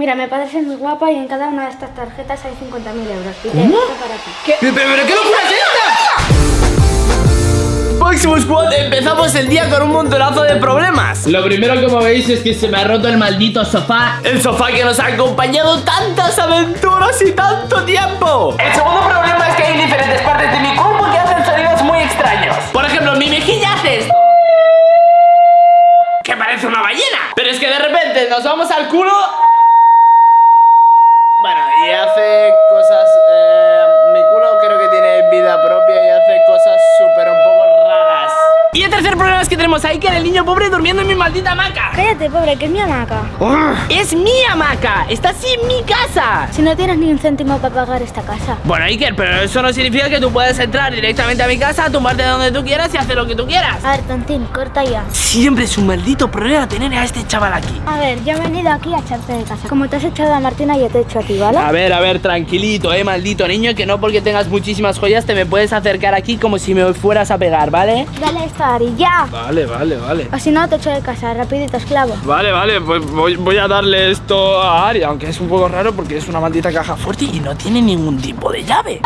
Mira, me parece muy guapa y en cada una de estas tarjetas hay 50.000 euros. Y ¿Cómo? para ti. ¿Pero, pero, pero qué locura es esta? Máximo Squad, empezamos el día con un montonazo de problemas. Lo primero como veis es que se me ha roto el maldito sofá. El sofá que nos ha acompañado tantas aventuras y tanto tiempo. El segundo problema es que hay diferentes partes de mi cuerpo que hacen sonidos muy extraños. Por ejemplo, mi mejilla hace esto. Que parece una ballena. Pero es que de repente nos vamos al culo. Bueno, y hace cosas. eh, mi culo creo que tiene vida propia y hace cosas súper un poco raras. Y el tercer problema es que tenemos ahí que el niño pobre durmiendo en mi maldita hamaca. Cállate, pobre, que es mi hamaca. ¡Es mi hamaca! ¡Está así en mi casa! Si no tienes ni un céntimo para pagar esta casa. Bueno, Iker, pero eso no significa que tú puedas entrar directamente a mi casa, tumbarte donde tú quieras y hacer lo que tú quieras. A ver, tontín, corta ya. Siempre es un maldito problema tener a este chaval aquí. A ver, yo he venido aquí a echarte de casa. Como te has echado a Martina, yo te he hecho a ti, ¿vale? A ver, a ver, tranquilito, eh, maldito niño, que no porque tengas muchísimas joyas te me puedes acercar aquí como si me fueras a pegar, ¿vale? Dale esto Ari, ya. Vale, vale, vale. O si no, te echo de casa, rapidito, esclavo. Vale, vale, pues voy, voy a darle esto a Ari, aunque es un poco raro porque es una maldita caja fuerte y no tiene ningún tipo de llave.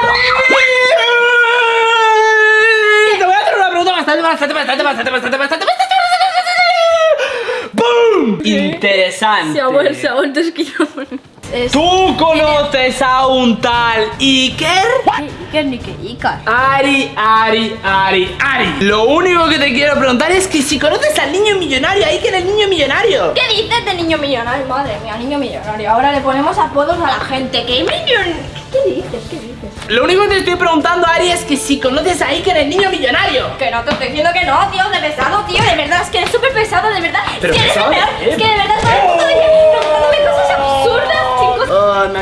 Te voy a hacer una pregunta bastante, bastante, bastante, bastante, bastante, bastante, bastante, ¡Bum! Interesante. se ha vuelto esquino. Es... ¿Tú conoces a un tal Iker? ¿Qué es ni que Icar? Ari, Ari, Ari, Ari. Lo único que te quiero preguntar es que si conoces al niño millonario, Iker el niño millonario. ¿Qué dices de niño millonario? Madre mía, niño millonario. Ahora le ponemos apodos a la gente. ¿Qué millon... ¿Qué dices? ¿Qué dices? Lo único que te estoy preguntando, Ari, es que si conoces a Iker el niño millonario. Que no te estoy diciendo que no, tío, de pesado, tío, de verdad, es que eres súper pesado, de verdad. Pero es que eres pesado es que de verdad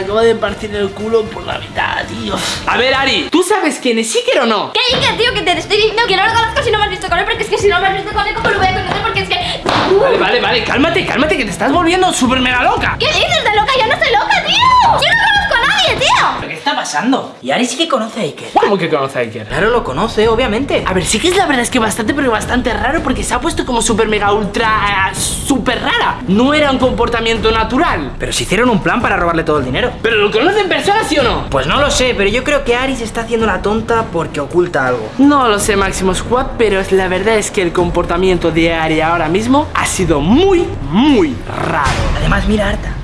Acabo de partir el culo por la mitad, tío. A ver, Ari, ¿tú sabes quién es Iker o no? ¿Qué dices, tío? Que te estoy diciendo que no lo conozco si no me has visto con él, porque es que si no me has visto con él, ¿cómo lo voy a conocer? Porque es que... Vale, vale, vale, cálmate, cálmate, que te estás volviendo súper mega loca. ¿Qué dices de loca? Yo no soy loca, tío. Yo no conozco a nadie, tío. ¿Qué está pasando? Y Ari sí que conoce a Iker. ¿Cómo que conoce a Iker? Claro, lo conoce, obviamente. A ver, sí que es la verdad es que bastante, pero bastante raro porque se ha puesto como súper mega ultra eh, súper rara. No era un comportamiento natural. Pero si hicieron un plan para robarle todo el dinero. ¿Pero lo conoce en persona, sí o no? Pues no lo sé, pero yo creo que Ari se está haciendo la tonta porque oculta algo. No lo sé, Máximo Squad, pero la verdad es que el comportamiento de Ari ahora mismo ha sido muy, muy raro. Además, mira, Arta.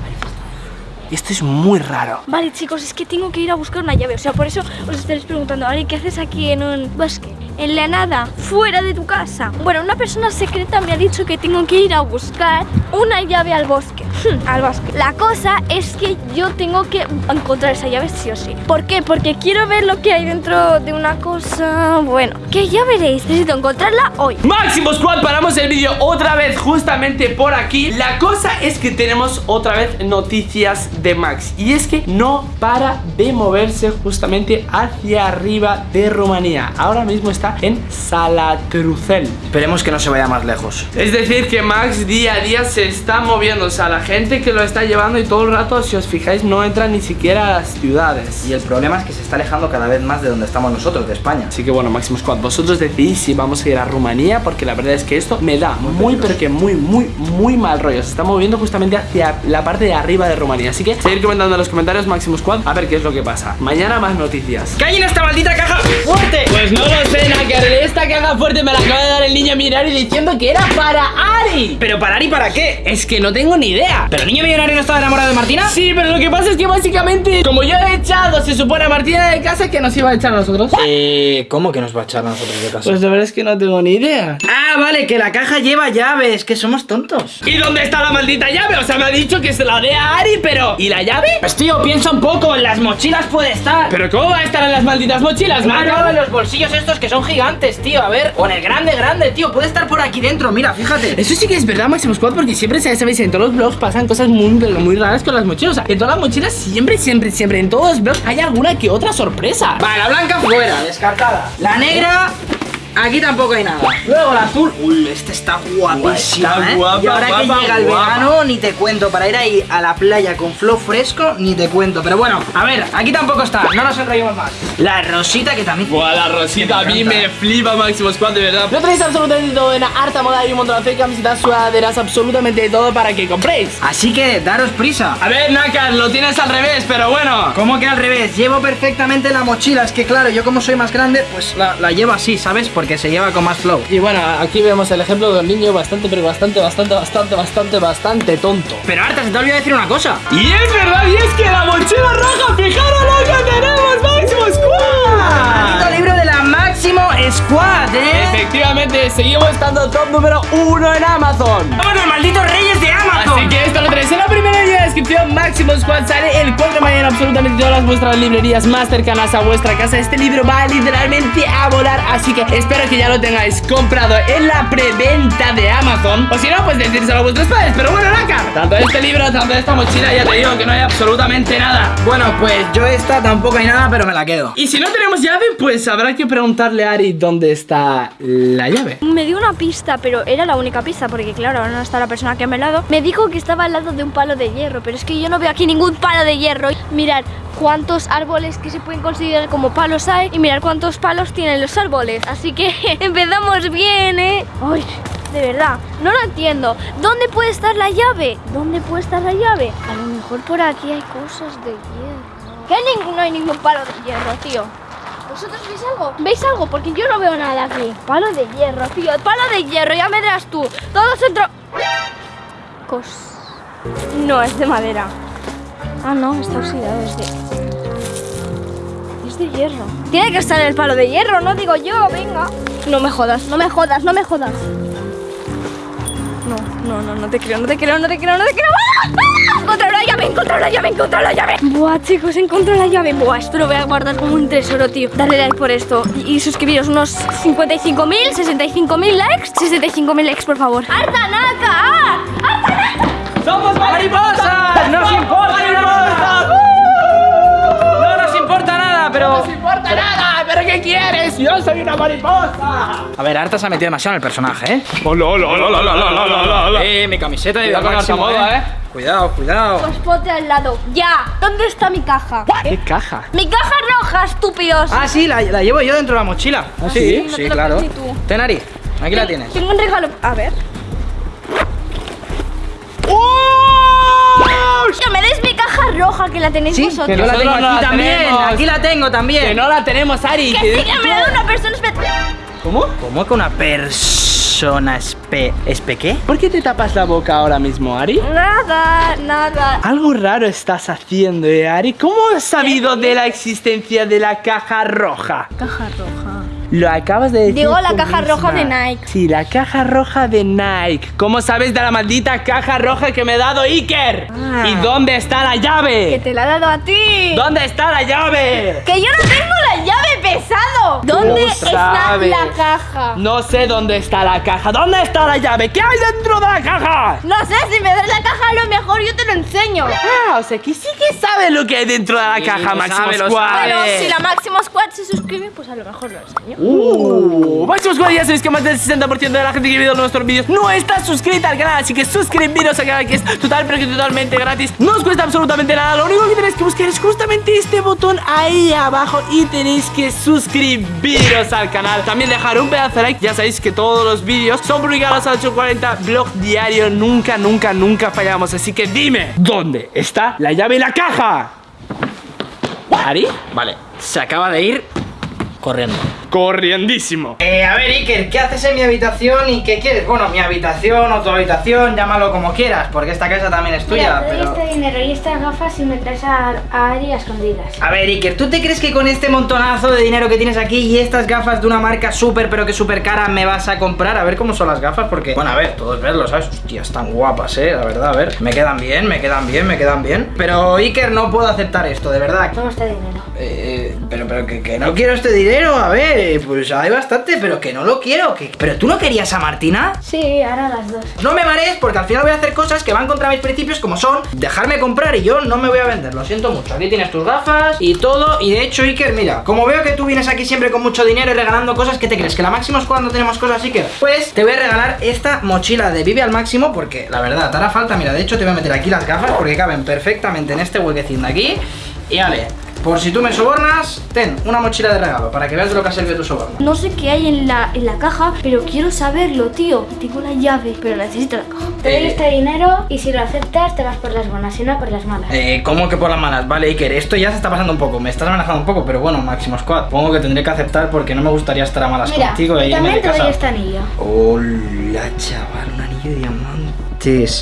Y esto es muy raro. Vale, chicos, es que tengo que ir a buscar una llave. O sea, por eso os estaréis preguntando, Ari, ¿qué haces aquí en un bosque? En la nada, fuera de tu casa. Bueno, una persona secreta me ha dicho que tengo que ir a buscar una llave al bosque. al bosque. La cosa es que yo tengo que encontrar esa llave sí o sí. ¿Por qué? Porque quiero ver lo que hay dentro de una cosa. Bueno, que ya veréis. Necesito encontrarla hoy. Máximo Squad, paramos el vídeo otra vez justamente por aquí La cosa es que tenemos otra vez noticias de Max Y es que no para de moverse justamente hacia arriba de Rumanía Ahora mismo está en Salatrucel Esperemos que no se vaya más lejos. Es decir que Max día a día se está moviendo O sea, la gente que lo está llevando y todo el rato, si os fijáis, no entra ni siquiera a las ciudades. Y el problema es que se está alejando cada vez más de donde estamos nosotros, de España. Así que bueno, Máximo Squad, vosotros decidís si vamos a ir a Rumanía Porque la verdad es que esto me da muy, pero que muy, muy, muy mal rollo. Se está moviendo justamente hacia la parte de arriba de Rumanía. Así que seguir comentando en los comentarios, Máximo Squad A ver qué es lo que pasa. Mañana más noticias. ¡Que hay en esta maldita caja fuerte! Pues no lo sé, Naker. Esta caja fuerte me la acaba de dar el niño millonario diciendo que era para Ari ¿Pero para Ari para qué? Es que no tengo ni idea ¿Pero el niño millonario no estaba enamorado de Martina? Sí, pero lo que pasa es que básicamente Como yo he echado, se supone a Martina de casa Que nos iba a echar a nosotros Eh, ¿cómo que nos va a echar a nosotros de casa? Pues la verdad es que no tengo ni idea Ah, vale, que la caja lleva llaves, que somos tontos. ¿Y dónde está la maldita llave? O sea, me ha dicho que se la dé a Ari, pero... ¿Y la llave? Pues tío, piensa un poco, en las mochilas puede estar. ¿Pero cómo va a estar en las malditas mochilas, Claro, Mario? en los bolsillos estos que son gigantes, tío, a ver. O en el grande, grande, tío, puede estar por aquí dentro, mira, fíjate. Eso sí que es verdad, Máximo Squad, porque siempre, ya sabéis, en todos los vlogs pasan cosas muy, muy raras con las mochilas. O sea, en todas las mochilas siempre, siempre, siempre, en todos los vlogs hay alguna que otra sorpresa. Vale, la blanca fuera, descartada. La negra aquí tampoco hay nada. Luego el azul, uy, este está guapísimo, Está ¿eh? guapa, y ahora que guapa, llega el guapa. verano, ni te cuento, para ir ahí a la playa con flow fresco, ni te cuento. Pero bueno, a ver, aquí tampoco está, no nos enrollemos más. La rosita que también... Buah, la rosita a mí me flipa Máximo Squad, de verdad. Lo tenéis absolutamente todo en harta moda y un montón de camisetas, sudaderas, absolutamente todo para que compréis. Así que daros prisa. A ver, Nakas, lo tienes al revés, pero bueno. ¿Cómo que al revés? Llevo perfectamente la mochila. Es que claro, yo como soy más grande, pues la, la llevo así, ¿sabes? Porque se lleva con más flow. Y bueno, aquí vemos el ejemplo de un niño bastante, pero bastante, bastante, bastante, bastante, bastante tonto. Pero Arta, se te olvidó decir una cosa. Y es verdad, y es que la mochila roja, fijaros lo que tenemos, Máximo Maldito Squad. libro de la Máximo Squad, ¿eh? Efectivamente, seguimos estando top número uno en Amazon. ¡Somos los malditos reyes de Amazon! Así que esto lo tenéis descripción. Máximo Squad sale el 4 de mañana en absolutamente todas las vuestras librerías más cercanas a vuestra casa. Este libro va literalmente a volar. Así que espero que ya lo tengáis comprado en la preventa de Amazon. O si no, pues decírselo a vuestros padres. Pero bueno, Naka, tanto este libro, tanto esta mochila, ya te digo que no hay absolutamente nada. Bueno, pues yo esta tampoco hay nada, pero me la quedo. Y si no tenemos llave, pues habrá que preguntarle a Ari dónde está la llave. Me dio una pista, pero era la única pista, porque claro, ahora no está la persona que me ha dado. Me dijo que estaba al lado de un palo de hierro, pero es que yo no veo aquí ningún palo de hierro. Mirad cuántos árboles que se pueden considerar como palos hay y mirad cuántos palos tienen los árboles. Así que empezamos bien, ¿eh? Ay, de verdad, no lo entiendo. ¿Dónde puede estar la llave? ¿Dónde puede estar la llave? A lo mejor por aquí hay cosas de hierro. Que no hay ningún palo de hierro, tío. ¿Vosotros veis algo? ¿Veis algo? Porque yo no veo nada aquí. Palo de hierro, tío. Palo de hierro, ya me dirás tú. Todo centro. Cos. No, es de madera. Ah, no, está oxidado. Es de. Es de hierro. Tiene que estar el palo de hierro, no digo yo, venga. No me jodas, no me jodas, no me jodas. No, no, no, no te creo, no te creo, no te creo, no te creo. ¡Ah! ¡Ah! Encontré la llave, encontré la llave, encontré la llave. Buah, chicos, encontré la llave. Buah, esto lo voy a guardar como un tesoro, tío. Darle like por esto y, y suscribiros unos 55.000, 65.000 likes. 65.000 likes, por favor. ¡Arta Naka! ¡Somos ¡Mariposas! ¡No nos importa nada! No nos importa nada, pero... ¡No nos importa nada! ¿Pero qué quieres? ¡Yo soy una mariposa! A ver, Arta se ha metido demasiado en el personaje, ¿eh? ¡Hola, hola, hola, hola, hola, hola, hola! Eh, mi camiseta de Máximo, esta moda, ¿eh? Cuidado, cuidado. Pues ponte al lado. ¡Ya! ¿Dónde está mi caja? ¿Qué caja? ¡Mi caja roja, estúpidos! Ah, sí, la, la llevo yo dentro de la mochila. ¿Ah, sí? No Sí, te claro. crees ni tú. Ten, Ari, aquí la tienes. Tengo un regalo. A ver. ¡Que me des mi caja roja que la tenéis Sí, vosotros! yo la nosotros tengo no aquí la también. tenemos. Aquí la tengo también. Que no la tenemos, Ari. ¡Que sí, que me la da una persona especial! ¿Cómo? ¿Cómo que una persona espe... ¿Espe qué? ¿Por qué te tapas la boca ahora mismo, Ari? Nada, nada. Algo raro estás haciendo, ¿eh, Ari? ¿Cómo has sabido de la existencia de la caja roja? Caja roja. Lo acabas de decir. Digo la caja roja de. Nike. Sí, la caja roja de Nike. ¿Cómo sabes de la maldita caja roja que me ha dado Iker? Ah. ¿Y dónde está la Que llave? te la ha dado a ti. ¿Dónde está la llave? Que yo no tengo la llave pesado. ¿Dónde ¿Cómo está sabes? la caja? No sé dónde está la caja. ¿Dónde está la llave? ¿Qué hay dentro de la caja? No sé, si me das la caja a lo mejor yo te lo enseño. Ah, o sea que sí que sabe lo que hay dentro de la Sí, caja, Máximo Squad. Bueno, si la Máximo Squad se suscribe, pues a lo mejor lo enseño. Uh, Máximo Squad, ya sabéis que más del 60% de la gente que ve nuestros vídeos no está suscrita al canal, así que suscribiros al canal que es total pero que totalmente gratis. No os cuesta absolutamente nada, lo único que tenéis que buscar es justamente este botón ahí abajo y tenéis que suscribiros al canal. También dejar un pedazo de like, ya sabéis que todos los vídeos son publicados a las 8.40, blog diario, nunca, nunca, nunca fallamos. Así que dime, ¿dónde está la llave y la caja? ¿Ari? Vale, se acaba de ir corriendo. Corriendísimo. Eh, a ver, Iker, ¿qué haces en mi habitación y qué quieres? Bueno, mi habitación o tu habitación, llámalo como quieras, porque esta casa también es tuya, Mira, te doy pero... este dinero y estas gafas y me traes a, a Ari a escondidas. A ver, Iker, ¿tú te crees que con este montonazo de dinero que tienes aquí y estas gafas de una marca súper, pero que súper cara, me vas a comprar? A ver cómo son las gafas, porque... Bueno, a ver, todos verlo, ¿sabes? Hostia, están guapas, ¿eh? La verdad, a ver. Me quedan bien, me quedan bien, me quedan bien. Pero, Iker, no puedo aceptar esto, de verdad. Toma este dinero. Eh, pero, pero que, que no quiero este dinero, a ver, pues hay bastante, pero que no lo quiero. Que... ¿Pero tú no querías a Martina? Sí, ahora las dos. No me marees porque al final voy a hacer cosas que van contra mis principios como son dejarme comprar y yo no me voy a vender, lo siento mucho. Aquí tienes tus gafas y todo y de hecho Iker, mira, como veo que tú vienes aquí siempre con mucho dinero y regalando cosas, ¿qué te crees? ¿Que la máximo es cuando tenemos cosas Iker? Pues te voy a regalar esta mochila de Vive al máximo porque la verdad te hará falta, mira, de hecho te voy a meter aquí las gafas porque caben perfectamente en este huequecín de aquí y vale. Por si tú me sobornas, ten una mochila de regalo para que veas de lo que ha servido tu soborno. No sé qué hay en la, en la caja, pero quiero saberlo, tío. Tengo la llave, pero necesito la caja. Te doy Eh. este dinero y si lo aceptas te vas por las buenas, si no por las malas. Eh, ¿cómo que por las malas? Vale, Iker, esto ya se está pasando un poco, me estás amenazando un poco, pero bueno, Máximo Squad, supongo que tendré que aceptar porque no me gustaría estar a malas Mira, contigo y irme también te doy este anillo. Hola, chaval, un anillo de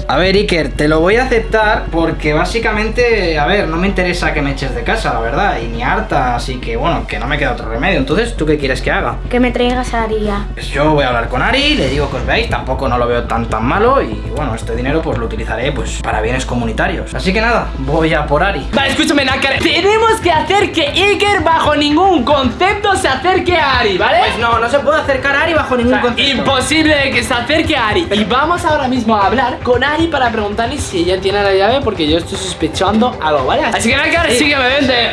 A ver, Iker, te lo voy a aceptar porque básicamente, a ver, no me interesa que me eches de casa, la verdad, y ni harta, así que bueno, que no me queda otro remedio. Entonces, ¿tú qué quieres que haga? Que me traigas a Aria. Pues yo voy a hablar con Ari, le digo que os veáis, tampoco no lo veo tan tan malo y bueno, este dinero pues lo utilizaré pues para bienes comunitarios. Así que nada, voy a por Ari. Vale, escúchame, Nakare. Tenemos que hacer que Iker bajo ningún concepto se acerque a Ari, ¿vale? Pues no, no se puede acercar a Ari bajo O ningún sea, concepto. imposible que se acerque a Ari. Y vamos ahora mismo a hablar con Ari para preguntarle si ella tiene la llave porque yo estoy sospechando algo, ¿vale? Así que Nakare, sígueme, vente.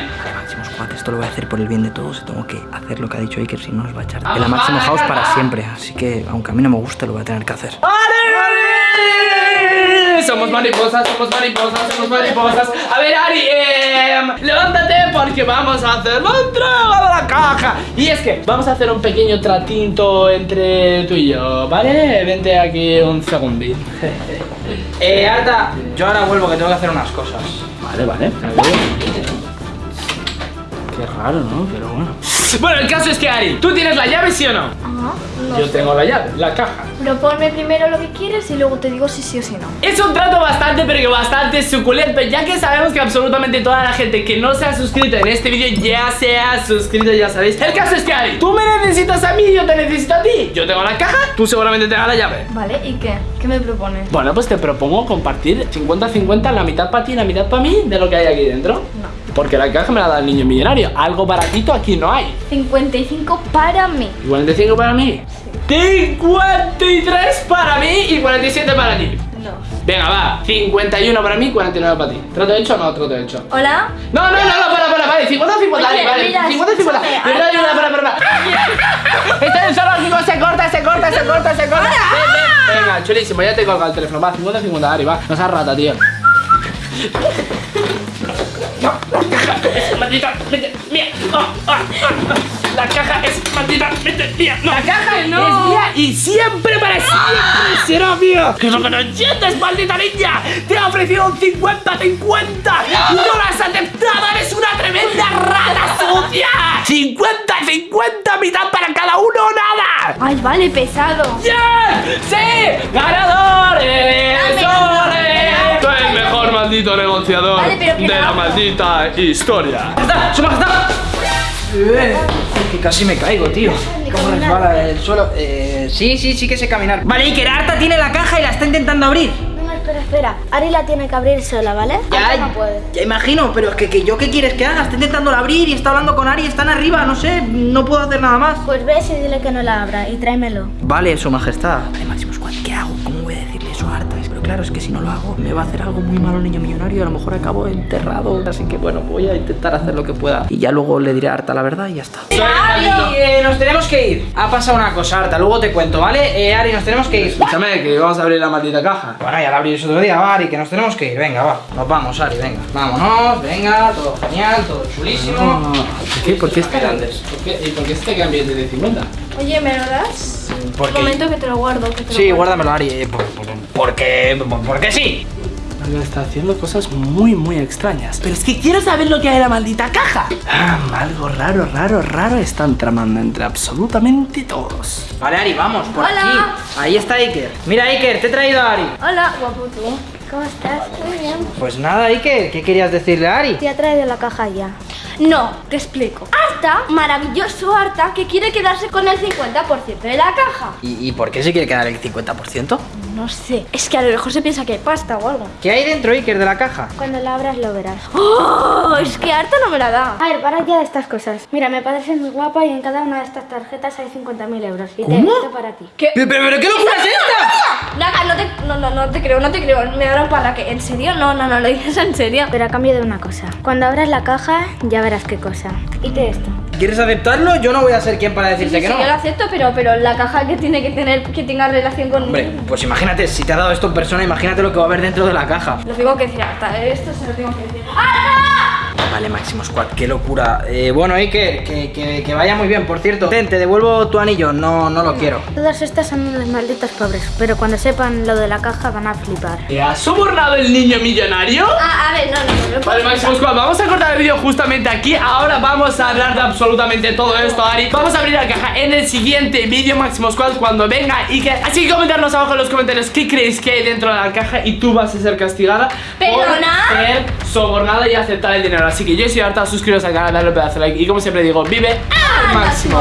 Esto lo voy a hacer por el bien de todos y tengo que hacer lo que ha dicho Iker, si no nos va a echar de la Máximo vale, House para siempre. Así que, aunque a mí no me guste, lo voy a tener que hacer. ¡Ari! Somos mariposas, somos mariposas, somos mariposas. A ver, Ari, em, levántate porque vamos a hacer la entrega de la caja. Y es que vamos a hacer un pequeño tratinto entre tú y yo, ¿vale? Vente aquí un segundín. Eh, Arta, yo ahora vuelvo que tengo que hacer unas cosas. Vale, vale. Qué raro, ¿no? Pero bueno. Bueno, el caso es que, Ari, ¿tú tienes la llave, sí o no? Ajá, no Yo sé. tengo la llave, la caja. Proponme primero lo que quieres y luego te digo si sí o si no. Es un trato bastante, pero que bastante suculento, ya que sabemos que absolutamente toda la gente que no se ha suscrito en este vídeo ya se ha suscrito, ya sabéis. El caso es que, Ari, tú me necesitas a mí, yo te necesito a ti. Yo tengo la caja, tú seguramente tengas la llave. Vale, ¿y qué? ¿Qué me propones? Bueno, pues te propongo compartir 50-50, la mitad para ti y la mitad para mí de lo que hay aquí dentro. No. Porque la caja me la da el niño millonario. Algo baratito aquí no hay. 55 para mí. ¿Y 45 para mí? 53 para mí y 47 para ti. No. Venga, va. 51 para mí, 49 para ti. ¿Trato hecho o no trato hecho? ¿Hola? No, no, no, no, para, para, vale, 50, 50, Oye, vale, mira, 50, 50. escúchame, Verdad, verdad, para, para, para. Está en el zoológico, se corta, se corta, se corta, se corta. Ven, ven. Venga, chulísimo, ya te colga el teléfono. Va, 50, 50, Ari, va. No seas rata, tío. Es maldita, vete, mía. Oh, ah. La caja es maldita, vete, mía. No. La caja es mía y siempre para siempre será mía. ¿Qué es lo que no entiendes, maldita niña? Te un 50-50 y no lo has aceptado. Eres una tremenda rata sucia. 50-50, mitad para cada uno nada. Ay, vale, pesado. ¡Bien! ¡Sí! ¡Ganadores! Dame, maldito negociador Vale, pero que de no. la maldita historia. ¡Está! ¡Su majestad! Eh, que casi me caigo, tío. ¿Cómo resbala el suelo? Eh, sí, sí, sí que sé caminar. Vale, Iker, Arta tiene la caja y la está intentando abrir. Venga, espera, espera. Ari la tiene que abrir sola, ¿vale? Arta no puede. ya imagino, pero es que, que yo qué quieres que haga, está intentando abrir y está hablando con Ari, están arriba, no sé, no puedo hacer nada más. Pues ves y dile que no la abra y tráemelo. Vale, su majestad. Vale, Máximo Squad, claro, es que si no lo hago, me va a hacer algo muy malo el niño millonario y a lo mejor acabo enterrado. Así que bueno, voy a intentar hacer lo que pueda. Y ya luego le diré a Arta la verdad y ya está. Ari, eh, nos tenemos que ir. Ha pasado una cosa, Arta, luego te cuento, ¿vale? Eh, Ari, nos tenemos que ir. Escúchame, que vamos a abrir la maldita caja. Bueno, ya la abriré otro día, va, Ari, que nos tenemos que ir. Venga, va. Nos vamos, Ari, venga. Vámonos, venga, todo genial, todo chulísimo. ¿Por qué? ¿Por qué este Grandes. ¿Por qué? ¿Y por qué este cambio de 50? Oye, ¿me lo das? ¿Por Un qué? momento que te lo guardo. Que te lo Sí, guardo. guárdamelo, Ari. eh, por- por- porque, por- porque sí. Está haciendo cosas muy, muy extrañas. Pero es que quiero saber lo que hay en la maldita caja. Ah, algo raro, raro, raro están tramando entre absolutamente todos. Vale, Ari, vamos, por Hola. aquí. Ahí está Iker. Mira, Iker, te he traído a Ari. Hola, guapo tú. ¿Cómo estás? Muy bien. Pues nada, Iker, ¿qué querías decirle a Ari? Te ha traído la caja ya. No, te explico. Arta, maravilloso Arta, que quiere quedarse con el 50% de la caja. ¿Y, y por qué se quiere quedar el 50%? No sé, es que a lo mejor se piensa que hay pasta o algo. ¿Qué hay dentro, Iker, de la caja? Cuando la abras lo verás. ¡Oh! Es que Arta no me la da. A ver, para ya de estas cosas. Mira, me parece muy guapa y en cada una de estas tarjetas hay 50.000 euros. Y te ¿Cómo? esto para ti. ¿Qué? ¿Pero, pero, pero qué locura es esta? Naga, no te, no, no, no te creo, no te creo. Me darán para que. ¿En serio? No, no, no, lo dices en serio. Pero a cambio de una cosa. Cuando abras la caja, ya verás qué cosa. Quite esto. ¿Quieres aceptarlo? Yo no voy a ser quien para Sí, decirte sí, que sí, no. yo lo acepto, pero, pero la caja que tiene que tener, que tenga relación con. Hombre, pues imagínate, si te ha dado esto en persona, imagínate lo que va a haber dentro de la caja. Lo tengo que decir a Arta, esto se lo tengo que decir. ¡Arta! Vale, Máximo Squad, qué locura. Eh, bueno, Iker, que, que, que vaya muy bien, por cierto. Ten, te devuelvo tu anillo, no, no lo quiero. Todas estas son unos malditos pobres. Pero cuando sepan lo de la caja van a flipar. ¿Te ha sobornado el niño millonario? Ah, a ver, no, no, no. no Vale, Máximo Squad, vamos a cortar el vídeo justamente aquí Ahora vamos a hablar de absolutamente todo esto, Ari Vamos a abrir la caja en el siguiente vídeo Máximo Squad cuando venga y que Así que comentarnos abajo en los comentarios qué creéis que hay dentro de la caja Y tú vas a ser castigada ¿Perdona? por ser sobornada y aceptar el dinero Así que yo soy harta, suscribiros al canal, dale un pedazo de like Y como siempre digo, vive al máximo.